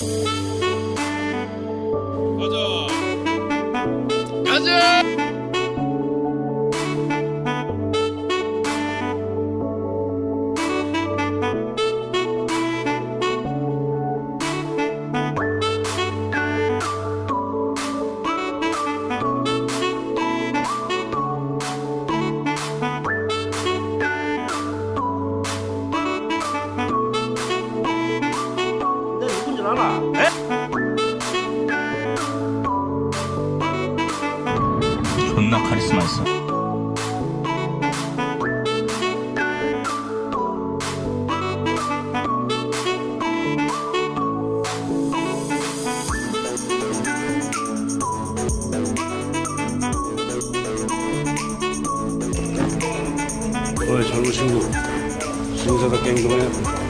가자. 가자! 존나 카리스마 있어. 어이 젊은 친구 신사답게 행동해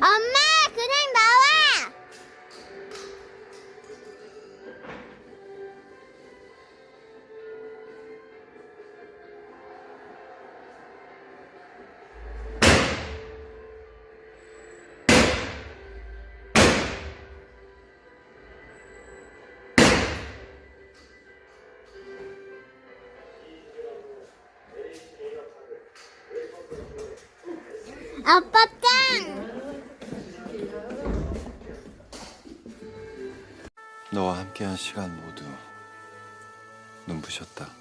엄마, 그냥 나와! 아빠 짱! 너와 함께한 시간 모두 눈부셨다.